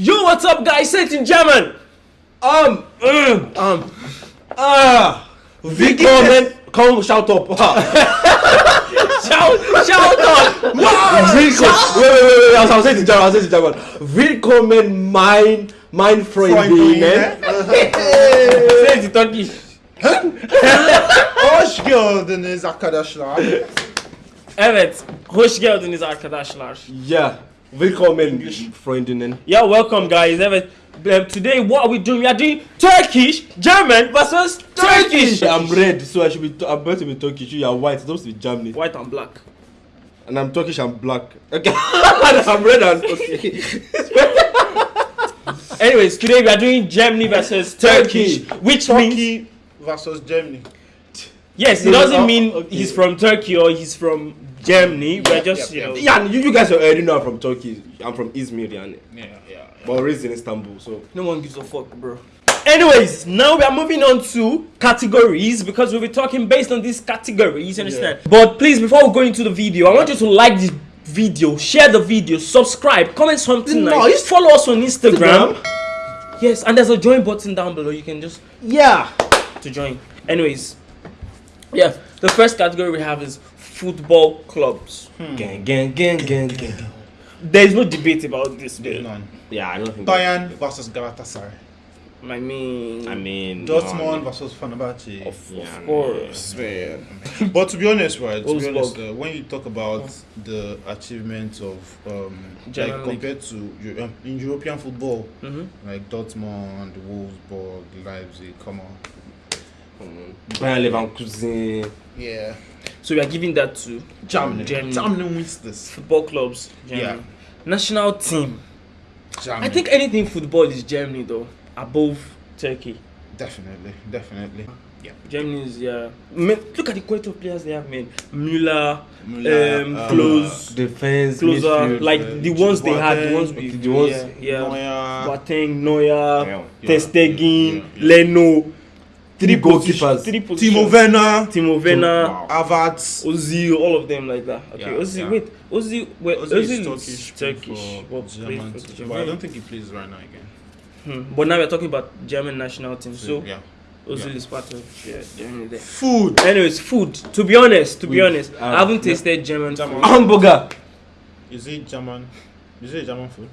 Yo, what's up, guys? Say it in German. Um, Mm. um, ah, willkommen, komm, shout up. Shout, shout out. Willkommen, wait, wait, wait, wait, I'll, I'll say it in German, I'll say it in German. Willkommen, mein, mein Freundinnen. Say it in Turkish. Hoş geldiniz arkadaşlar. Evet, hoş geldiniz arkadaşlar. Yeah, willkommen, Freundinnen. Yeah, welcome, guys. Um, today what are we doing? We are doing Turkish, German versus Turkish. I'm red, so I should be, I'm meant to be Turkish. You are white, it's supposed to be Germany. White and black. And I'm Turkish, I'm black. Okay, I'm red and, okay. Anyways, today we are doing Germany versus Turkish, Turkey. which means Turkey versus Germany. yes, it doesn't mean okay. he's from Turkey or he's from Germany. We're just yep, you know. yep. Yeah, you, you guys already know I'm from Turkey. I'm from Izmir, yani. Yeah, yeah. But raised in Istanbul, so. No one gives a fuck, bro. Anyways, now we are moving on to categories because we'll be talking based on these categories, you understand? But please, before we go into the video, I want you to like this video, share the video, subscribe, comment something No, nice, follow us on Instagram. Yes, and there's a join button down below. You can just Yeah. to join. Anyways, yeah, the first category we have is football clubs. Gang, gang, gang, gang, gang. There is no debate about this, dude. None. Yeah, I don't think. Bayern versus Galatasaray. I mean, I mean, Dortmund no, versus Fenerbahce. of, Yeah, of course, man. But to be honest, right? To be honest, uh, when you talk about the achievements of um, like compared to Eu- um, in European football, hmm like Dortmund, Wolfsburg, Leipzig, come on. Bayern Leverkusen. Yeah. So we are giving that to Germany. Germany. Germany wins this. football clubs. Germany. Yeah. National team. Germany. I think anything football is Germany though, above Turkey. definitely, definitely. Yeah. Germany is yeah. Man, look at the quality of players they have, man. Müller, Müller, um, uh, Klose, Defense, closer, midfield. like uh, the ones they had, the ones we, the ones- yeah, yeah. Neuer. Boateng, Neuer, Yeah. Ter Yeah, Stegen, yeah, yeah. Leno, Three goalkeepers. three. Timo Werner. Timo Werner, Wow. Havertz. Ozil, all of them like that. Okay, Yeah, Ozil, yeah. wait, Ozil, wait, Ozil Ozil, is is Turkish, Turkish, for but plays German, for the but German. I don't think he plays right now again. Hmm. But now we're talking about German national team, so yeah. Ozil Yeah. is part of yeah, Germany there. Food. Anyways, food. To be honest, to be honest, uh, I haven't yeah. tasted German German. food. Hamburger. Is it German? Is it German food?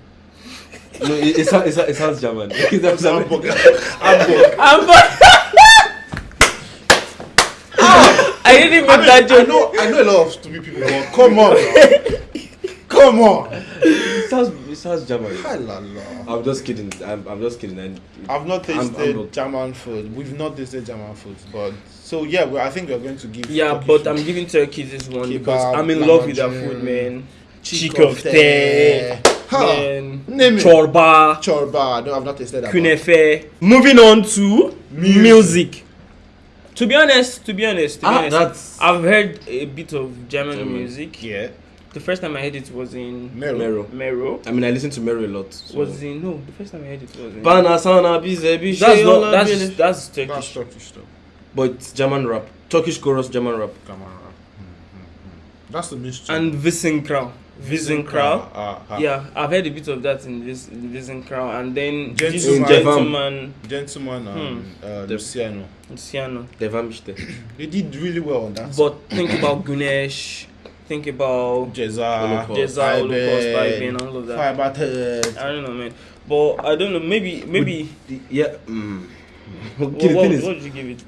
No, it, it, sounds, it, it sounds German. It sounds German. Hamburger. Hamburg. I'm I didn't I, mean, that I know. I know a lot of stupid people. But come on. come on. It sounds, it sounds German. I'm just kidding. I'm, I'm just kidding. And I've not I'm- tasted I'm- German food. We've not tasted German food, but so yeah, well, I think we're going to give. Yeah, but food. I'm giving Turkey this one Kebab, because I'm in love with their food, man. Chick Chikofte, Ha. man, Name chorba, Chorba. No, I've not tasted that. kunefe. Moving on to Music. music. To be honest, to be honest, to be ah, honest, that's I've heard a bit of German, German. music. Yeah. The first time I heard it was in Mero. Mero. Mero. I mean, I listen to Mero a lot. So. Was in no, the first time I heard it was in. Bana sana bize bir that's not that's olabilir. that's That's Turkish. Turkish though. But German rap. Turkish chorus, German rap. Come on. That's the mystery. And Visenkral. Visenkral. Ah, ah. Yeah, I've heard a bit of that in this in Visenkral, and then this Gentleman. gentleman Gentleman and uh, Luciano. Luciano. Devamiste. They did really well on that. But think about Gunesh. Think about Ceza, Holocaust. Ceza, Holocaust, Iben, Iben, all of that. Firebatted. I don't know, man. But I don't know. Maybe maybe. The- yeah. Mm. What, Okay, the what, thing is, what did you give it?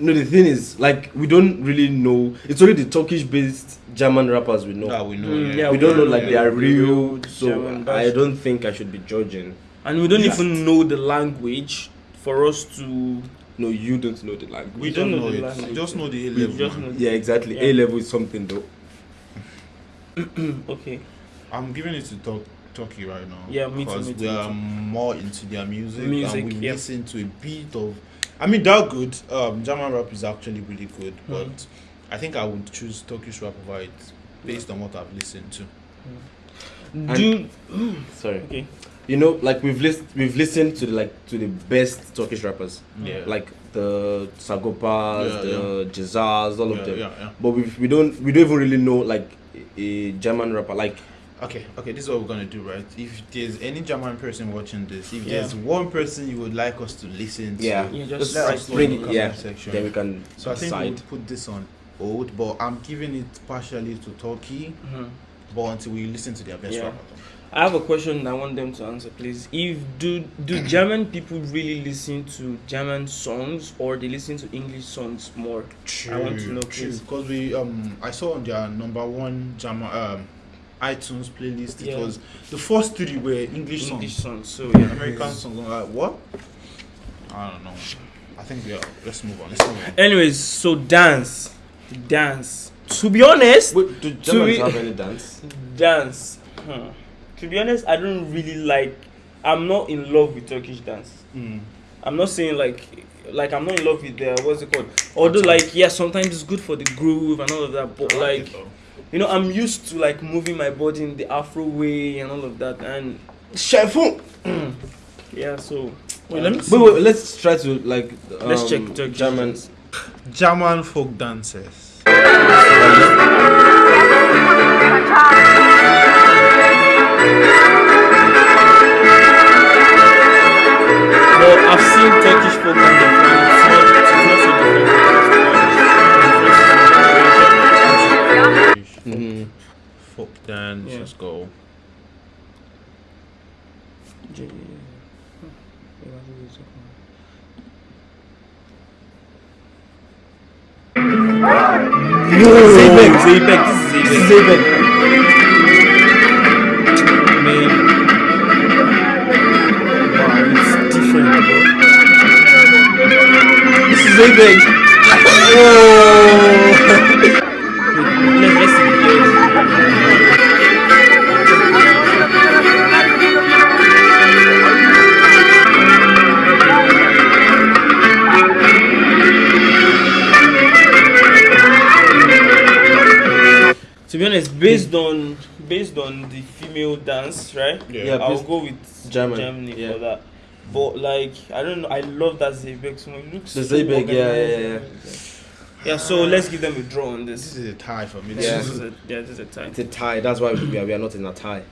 no, the thing is, like, we don't really know. It's only the Turkish-based German rappers we know. That we know. Mm, yeah. yeah, we don't know like yeah, they are real, real so German, I don't think I should be judging. And we don't Yeah. even know the language for us to. No, you don't know the language. We don't don't know know the it. language. Just know the A level. just. Yeah, exactly. Yeah. A level is something though. Okay. I'm giving it to Tur- Turkey right now. Yeah, me too, Because me too, we are more into their music, Music, and we yeah. listen to a bit of. I mean, they're good. Um, German rap is actually really good, Hmm. but I think I would choose Turkish rap over it based on what I've listened to. Mm. Do Sorry. okay. You know, like we've list we've listened to the like to the best Turkish rappers, Yeah. like the Sagopas, Yeah, the Jazaz, all yeah, of them. yeah, yeah. But we we don't we don't even really know like a, a German rapper. Like Okay, okay, this is what we're gonna do, right? If there's any German person watching this, if Yeah. there's one person you would like us to listen to, Yeah. Yeah, Just just let write us know bring in the it, yeah. section. Then we can So I think we'll put this on hold, but I'm giving it partially to Turkey, Mhm. but until we listen to their best Yeah. rapper. I have a question I want them to answer, please. If do do German people really listen to German songs or they listen to English songs more? I want to know, please. because we um I saw on their number one German um iTunes playlist. It Yeah. was the first three were English, English songs, songs. So yeah. American songs. I'm like what? I don't know. I think we are. Let's move on. Let's move on. Anyways, so dance, dance. To be honest, Wait, do Germans we- have any dance? dance. Huh. To be honest, I don't really like. I'm not in love with Turkish dance. Mm. I'm not saying like like I'm not in love with the what's it called. Although like yeah, sometimes it's good for the groove and all of that, but I like like it, you know, I'm used to like moving my body in the Afro way and all of that, and Shefun. yeah. So Wait, let me Wait, wait, let's try to like. Um, let's check Turkish German. Dance. German folk dances. Well, I've seen Turkish folk dance before. It's not, it's not so different. Mhm. Folk dance. Yeah. Let's go. Zeybek, Zeybek, this is Zeybek. Man. Wow, it's different. This is Zeybek. Female dance, right? Yeah. Yeah, I'll please- go with German, Germany yeah. for that. But like, I don't know. I love that Zeybek song. It looks The so Zeybek, yeah, organized yeah. Yeah, so let's give them a draw on This this. is a tie for me. Yeah. This is a, yeah, this is a tie. It's a tie. That's why we are, we are not in a tie.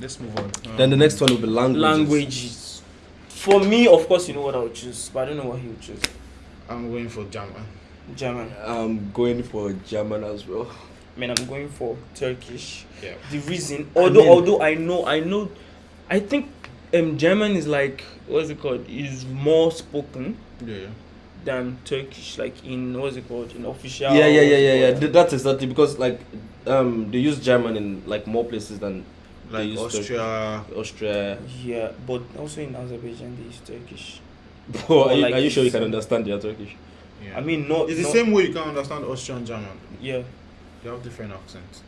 Let's move on. Then the Um, next one will be languages. Languages. For me, of course, you know what I would choose, but I don't know what he would choose. I'm going for German. German. I'm going for German as well. I mean, I'm going for Turkish. Yeah. The reason, although mean- although I know, I know, I think um German is like what's it called? Is more spoken Yeah. than Turkish, like in what's it called? In official. Yeah, yeah, yeah, what's yeah, yeah. Th- That's exactly because like um they use German in like more places than Like use Turk- Austria. Austria. Yeah, but also in Azerbaijan they use Turkish. Bro, are, you, like are you sure you can understand their Turkish? Yeah. I mean, not. it's the not- same way you can understand Austrian German. Yeah. They have different accents.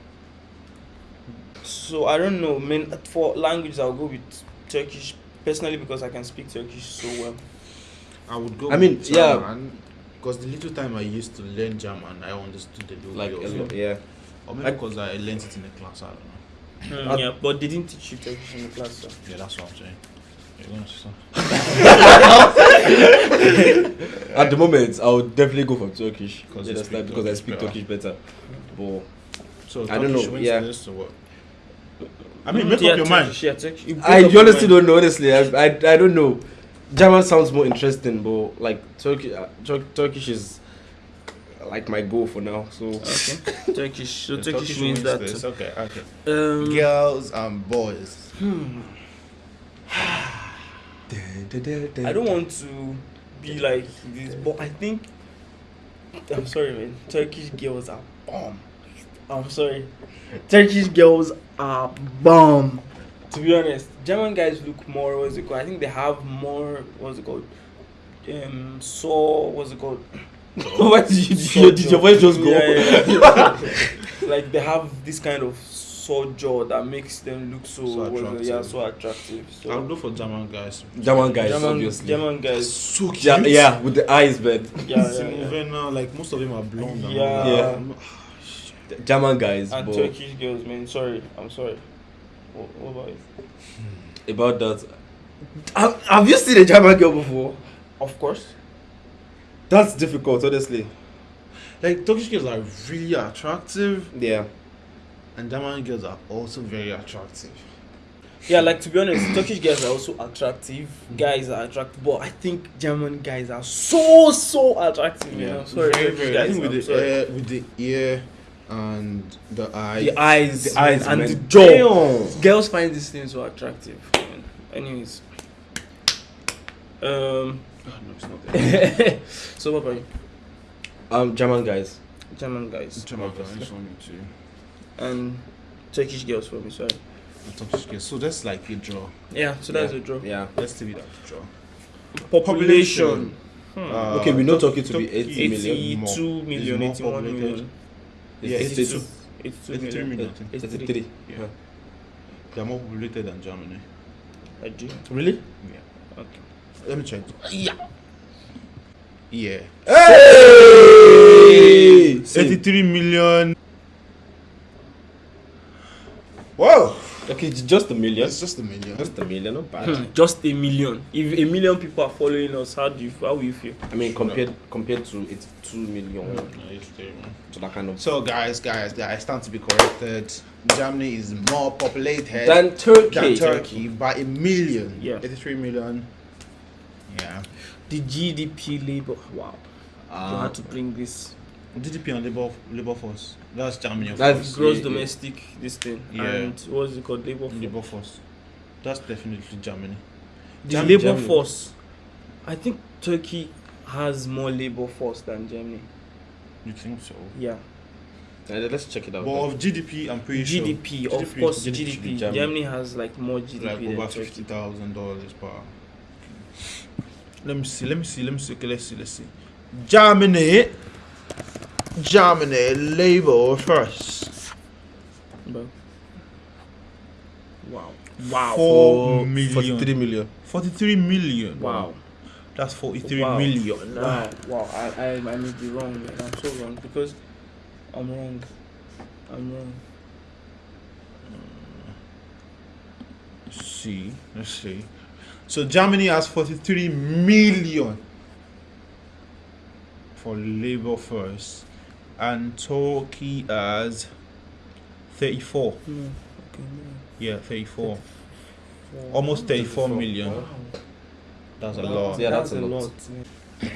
So I don't know. I mean, for languages, I'll go with Turkish personally because I can speak Turkish so well. I would go. I mean, with yeah. Because the little time I used to learn German, I understood the Like like, a lot, yeah. or maybe like- because I learned it in the class. I don't know. Hmm, Uh, yeah, but they didn't teach you Turkish in the class. So. Yeah, that's what I'm saying. You're gonna say something? At the moment, I would definitely go for Turkish. Because You you understand? speak because I speak better. Turkish better. But So I don't know, yeah. This or what? I mean, make yeah, up your mind. Yeah, Turkish. You make I up your honestly mind. don't know. Honestly, I, I, I don't know. German sounds more interesting, but like Turkish, uh, Tur- Turkish is like my goal for now. So Okay. Turkish. So The Turkish, wins that. this. Okay, okay. Um, Girls and boys. hmm. I don't want to be like this, but I think I'm sorry, man. Turkish girls are bomb. I'm sorry. Turkish girls are bomb. To be honest, German guys look more. What's it called? I think they have more. What's it called? Um, so what's it called? Why did, you, your, did your voice just go? Yeah, yeah, yeah. like they have this kind of saw jaw that makes them look so, So what's it- yeah attractive. so attractive. So I'll go for German guys. German guys, German, obviously. German guys. So cute. yeah, yeah, with the eyes, man. Yeah, yeah, Simon yeah. Werner, like most of them are blonde. and Yeah. all that. Yeah. German guys, And but Turkish girls, man. Sorry, I'm sorry. What, what about it? Hmm. about that, have, have you seen a German girl before? Of course. That's difficult, honestly. Like Turkish girls are really attractive, Yeah, And German girls are also very attractive. Yeah, like to be honest, Turkish guys are also attractive. Guys are attractive, but I think German guys are so so attractive. You know, sorry, very, Turkish very. I guys, think with I'm the sorry. ear, with the ear, and the eye. the eyes, The eyes, and man. the jaw. Damn. Girls find these things so attractive. Anyways, um, Oh, no, it's not there. so what about you? Um, German guys. German guys German girls, and Turkish girls for me. Sorry. Turkish girls. So that's like a draw. Yeah, so that's yeah. a draw. Yeah. Let's leave it at a draw. Population. Hmm. Uh, okay, we know Turkey to be Turkey 80 million. 82 million, more populated. Yeah, It's 82. 82 83 million. million. I think. 83. Yeah. Huh. They are more populated than Germany. I do. Really? Yeah. Okay. Let me check. Yeah. Yeah. Hey! 83 million. Whoa! Okay, j- just a million. It's just a million. Just a million, not bad. Just a million. If a million people are following us, how do you how will you feel? I mean, compared compared to 82 million, No, it's there, man. to that kind of. So, guys, guys, guys, stand to be corrected. Germany is more populated Than Turkey. than Turkey by a million. Yeah. 83 million. Yeah. The GDP labor. Wow. you Uh, had to bring this GDP and labor labor force. That's Germany. Of That's- course. gross yeah, yeah. domestic this thing Yeah. and what's it called labor force. labor force. That's definitely Germany. The Germ- labor Germany. force. I think Turkey has more labor force than Germany. You think so? Yeah. uh, let's check it out. But of GDP, I'm pretty sure. GDP, of GDP course, GDP, GDP. Germany. Germany has like more GDP like over fifty thousand dollars per. Let me see. Let me see. Let me see. Okay, let's see. Let's see. Germany. Germany labor first. But, wow. Wow. Four million. 43 million. Forty-three million. Wow. That's forty-three Wow. million. Wow. Wow. I, I, I may be wrong. Man. I'm so wrong because I'm wrong. I'm wrong. Let's see. Let's see. So Germany has forty-three million for labor first, and Turkey has thirty-four. No. Okay. Yeah, thirty-four. No. Almost 34 34. million. Wow. That's a lot. Yeah, that's a lot.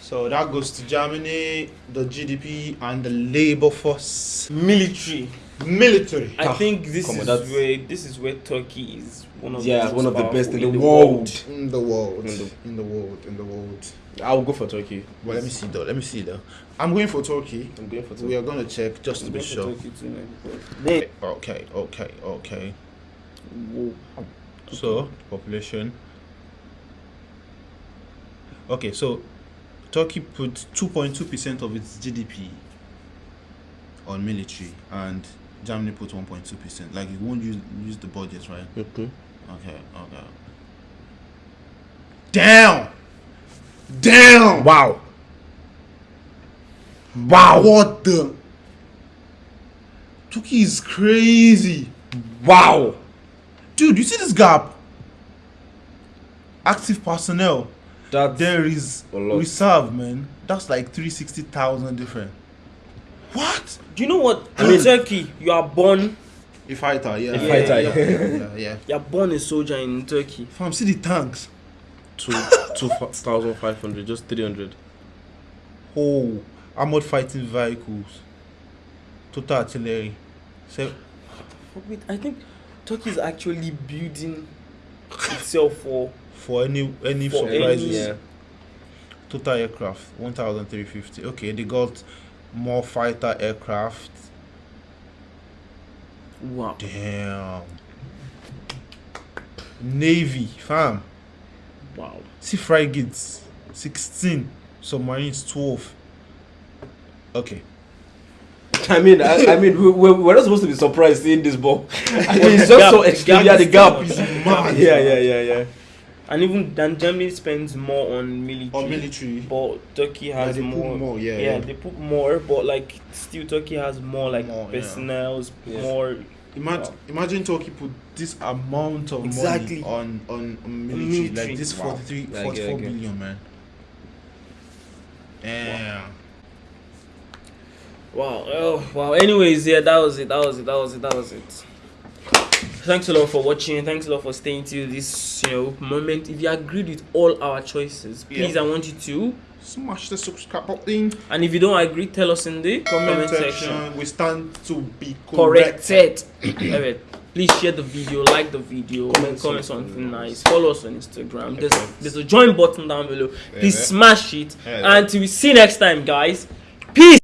So that goes to Germany, the GDP, and the labor force, Military. Military. I Ah, think this come on, is that's- where this is where Turkey is one of Yeah, the one of the best in powerful the world. In the world, In the- in the world, in the world. I'll go for Turkey. Well, let me see though. Let me see though. I'm going for Turkey. I'm going for We are gonna check just to I'm be sure. Too, man, because They, Okay, okay, okay. whoa. So population. Okay, so Turkey put 2.2 percent of its GDP on military, and Germany put 1.2 percent. Like you won't use use the budget, right? Okay. Okay, okay. Damn! Damn! Wow. Wow! What the? Turkey is crazy. Wow. Dude, you see this gap? Active personnel. That's There is a lot. reserve, man. That's like 360,000 different. What? Do you know what? I in Turkey, you are born. A fighter, yeah. A fighter, yeah. yeah, yeah. You are born a soldier in Turkey. Fam, see the tanks. two two thousand five hundred, just three hundred. Oh, armored fighting vehicles. Total artillery. So, wait, I think Turkey is actually building itself for. for any any For surprises. any- Yeah. Total aircraft, 1,350. Okay, they got more fighter aircraft. Wow. Damn. Navy, fam. Wow. See frigates, 16. Submarines, 12. Okay. I mean, I, I mean, we, we're, we're not supposed to be surprised seeing this ball. I mean, it's just gap- so the extreme. Yeah, the gap is much. mad. Yeah, yeah, yeah, yeah. And even then, Germany spends more on military. military. But Turkey has they put more. more, yeah, yeah, yeah. they put more, but like still Turkey has more like More, personnel, Yeah. more. Imagine, Wow. imagine Turkey put this amount of Exactly. money on, on, on military. Military. Like this Wow. 43, Yeah, 44 get it, I billion, man. Damn. Wow. Oh, wow. Anyways, yeah, that was it. That was it. That was it. That was it. Thanks a lot for watching. Thanks a lot for staying till this, you know, moment. If you agreed with all our choices, please, I want you to. Smash the subscribe button. And if you don't agree, tell us in the Comment, comment section. section. We stand to be correct. Corrected. Please share the video, like the video, Comment comment, something nice. Follow us on Instagram. There's, there's a join button down below. Please Yeah. smash it. Yeah. And we see you next time, guys. Peace.